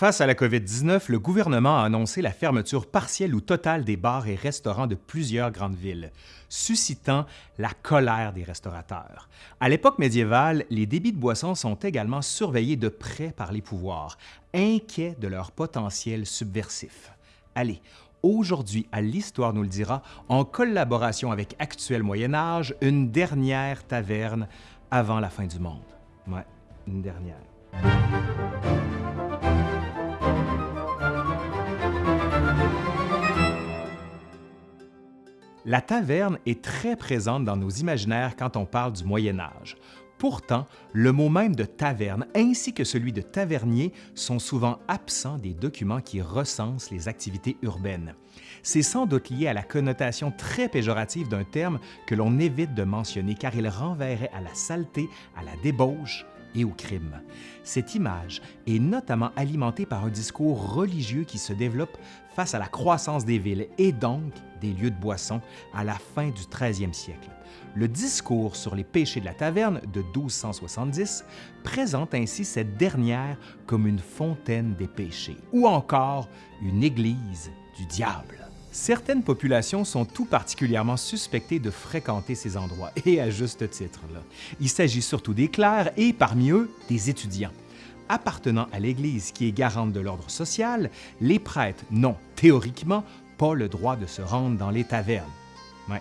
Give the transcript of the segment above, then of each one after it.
Face à la COVID-19, le gouvernement a annoncé la fermeture partielle ou totale des bars et restaurants de plusieurs grandes villes, suscitant la colère des restaurateurs. À l'époque médiévale, les débits de boissons sont également surveillés de près par les pouvoirs, inquiets de leur potentiel subversif. Allez, Aujourd'hui, à l'Histoire nous le dira, en collaboration avec Actuel Moyen Âge, une dernière taverne avant la fin du monde. Ouais, une dernière. La taverne est très présente dans nos imaginaires quand on parle du Moyen Âge. Pourtant, le mot même de taverne ainsi que celui de tavernier sont souvent absents des documents qui recensent les activités urbaines. C'est sans doute lié à la connotation très péjorative d'un terme que l'on évite de mentionner car il renverrait à la saleté, à la débauche et au crime. Cette image est notamment alimentée par un discours religieux qui se développe face à la croissance des villes et donc des lieux de boisson à la fin du 13e siècle. Le discours sur les péchés de la taverne de 1270 présente ainsi cette dernière comme une fontaine des péchés ou encore une église du diable. Certaines populations sont tout particulièrement suspectées de fréquenter ces endroits, et à juste titre. Il s'agit surtout des clercs et, parmi eux, des étudiants. Appartenant à l'Église qui est garante de l'ordre social, les prêtres n'ont, théoriquement, pas le droit de se rendre dans les tavernes. Oui,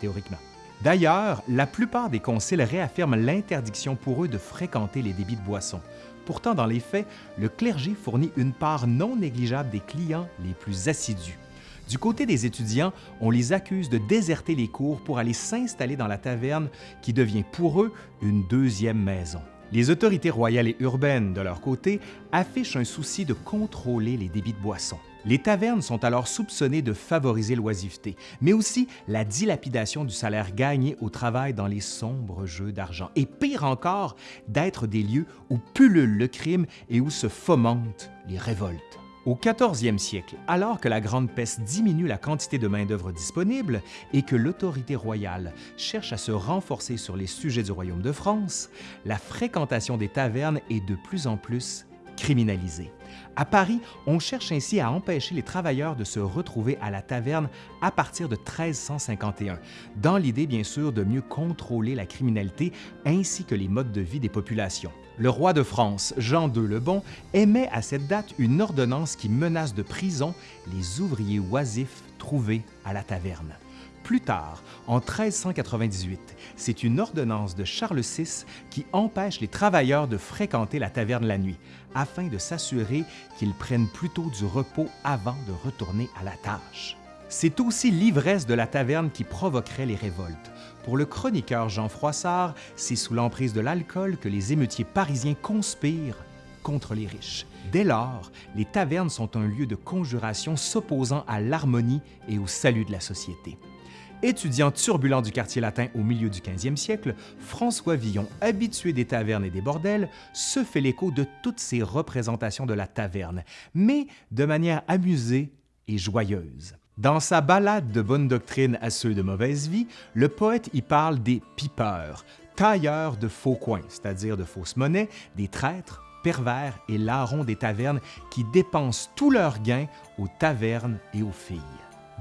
théoriquement. D'ailleurs, la plupart des conciles réaffirment l'interdiction pour eux de fréquenter les débits de boissons. Pourtant, dans les faits, le clergé fournit une part non négligeable des clients les plus assidus. Du côté des étudiants, on les accuse de déserter les cours pour aller s'installer dans la taverne qui devient pour eux une deuxième maison. Les autorités royales et urbaines, de leur côté, affichent un souci de contrôler les débits de boissons. Les tavernes sont alors soupçonnées de favoriser l'oisiveté, mais aussi la dilapidation du salaire gagné au travail dans les sombres jeux d'argent, et pire encore, d'être des lieux où pullule le crime et où se fomentent les révoltes. Au 14e siècle, alors que la Grande Peste diminue la quantité de main-d'œuvre disponible et que l'autorité royale cherche à se renforcer sur les sujets du Royaume de France, la fréquentation des tavernes est de plus en plus criminalisée. À Paris, on cherche ainsi à empêcher les travailleurs de se retrouver à la taverne à partir de 1351, dans l'idée bien sûr de mieux contrôler la criminalité ainsi que les modes de vie des populations. Le roi de France, Jean II le Bon, émet à cette date une ordonnance qui menace de prison les ouvriers oisifs trouvés à la taverne. Plus tard, en 1398, c'est une ordonnance de Charles VI qui empêche les travailleurs de fréquenter la taverne la nuit, afin de s'assurer qu'ils prennent plutôt du repos avant de retourner à la tâche. C'est aussi l'ivresse de la taverne qui provoquerait les révoltes. Pour le chroniqueur Jean Froissart, c'est sous l'emprise de l'alcool que les émeutiers parisiens conspirent contre les riches. Dès lors, les tavernes sont un lieu de conjuration s'opposant à l'harmonie et au salut de la société. Étudiant turbulent du quartier latin au milieu du 15e siècle, François Villon, habitué des tavernes et des bordels, se fait l'écho de toutes ces représentations de la taverne, mais de manière amusée et joyeuse. Dans sa ballade de bonne doctrine à ceux de mauvaise vie, le poète y parle des pipeurs, tailleurs de faux coins, c'est-à-dire de fausses monnaies, des traîtres, pervers et larrons des tavernes qui dépensent tous leurs gains aux tavernes et aux filles.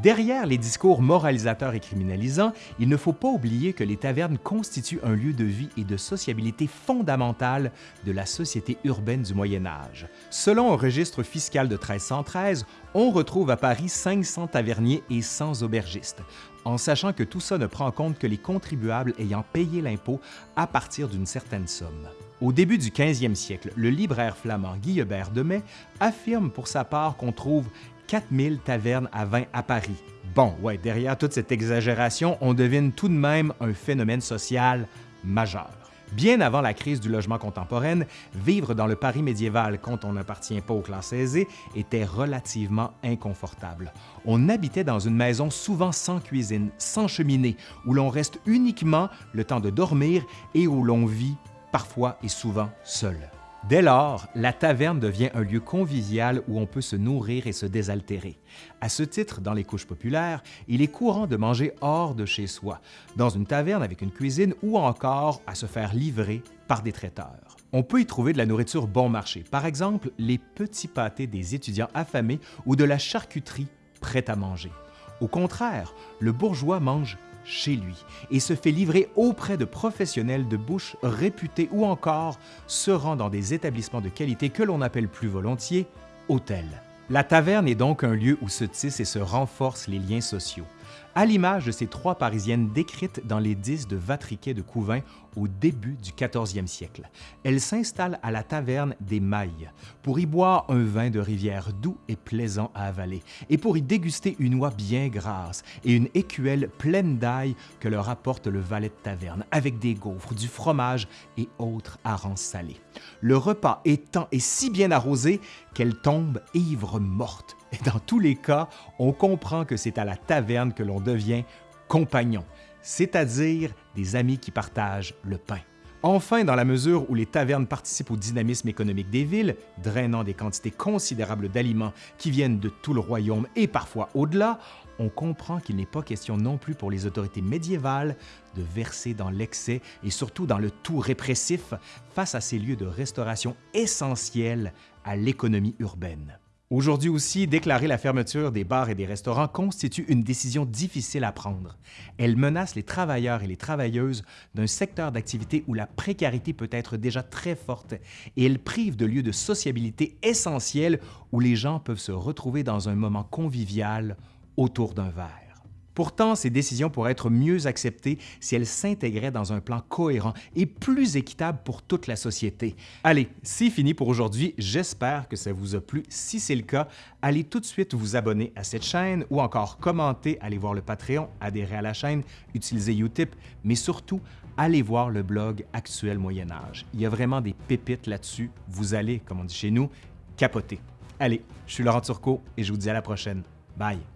Derrière les discours moralisateurs et criminalisants, il ne faut pas oublier que les tavernes constituent un lieu de vie et de sociabilité fondamental de la société urbaine du Moyen Âge. Selon un registre fiscal de 1313, on retrouve à Paris 500 taverniers et 100 aubergistes, en sachant que tout ça ne prend en compte que les contribuables ayant payé l'impôt à partir d'une certaine somme. Au début du 15e siècle, le libraire flamand Guillebert de Mai affirme pour sa part qu'on trouve 4000 tavernes à vin à Paris. Bon, ouais, derrière toute cette exagération, on devine tout de même un phénomène social majeur. Bien avant la crise du logement contemporaine, vivre dans le Paris médiéval quand on n'appartient pas aux classes aisées était relativement inconfortable. On habitait dans une maison souvent sans cuisine, sans cheminée, où l'on reste uniquement le temps de dormir et où l'on vit parfois et souvent seul. Dès lors, la taverne devient un lieu convivial où on peut se nourrir et se désaltérer. À ce titre, dans les couches populaires, il est courant de manger hors de chez soi, dans une taverne avec une cuisine ou encore à se faire livrer par des traiteurs. On peut y trouver de la nourriture bon marché, par exemple les petits pâtés des étudiants affamés ou de la charcuterie prête à manger. Au contraire, le bourgeois mange chez lui et se fait livrer auprès de professionnels de bouche réputés ou encore se rend dans des établissements de qualité que l'on appelle plus volontiers hôtels. La taverne est donc un lieu où se tissent et se renforcent les liens sociaux à l'image de ces trois Parisiennes décrites dans les dix de Vatriquet de Couvin au début du 14e siècle. Elles s'installent à la taverne des Mailles pour y boire un vin de rivière doux et plaisant à avaler, et pour y déguster une oie bien grasse et une écuelle pleine d'ail que leur apporte le valet de taverne, avec des gaufres, du fromage et autres harengs salés. Le repas étant et si bien arrosé qu'elles tombent ivres mortes et dans tous les cas, on comprend que c'est à la taverne que l'on devient compagnon, c'est-à-dire des amis qui partagent le pain. Enfin, dans la mesure où les tavernes participent au dynamisme économique des villes, drainant des quantités considérables d'aliments qui viennent de tout le royaume et parfois au-delà, on comprend qu'il n'est pas question non plus pour les autorités médiévales de verser dans l'excès et surtout dans le tout répressif face à ces lieux de restauration essentiels à l'économie urbaine. Aujourd'hui aussi, déclarer la fermeture des bars et des restaurants constitue une décision difficile à prendre. Elle menace les travailleurs et les travailleuses d'un secteur d'activité où la précarité peut être déjà très forte et elle prive de lieux de sociabilité essentiels où les gens peuvent se retrouver dans un moment convivial autour d'un verre. Pourtant, ces décisions pourraient être mieux acceptées si elles s'intégraient dans un plan cohérent et plus équitable pour toute la société. Allez, c'est fini pour aujourd'hui. J'espère que ça vous a plu. Si c'est le cas, allez tout de suite vous abonner à cette chaîne ou encore commenter, allez voir le Patreon, adhérer à la chaîne, utiliser Utip, mais surtout, allez voir le blog Actuel Moyen Âge. Il y a vraiment des pépites là-dessus. Vous allez, comme on dit chez nous, capoter. Allez, je suis Laurent Turcot et je vous dis à la prochaine. Bye!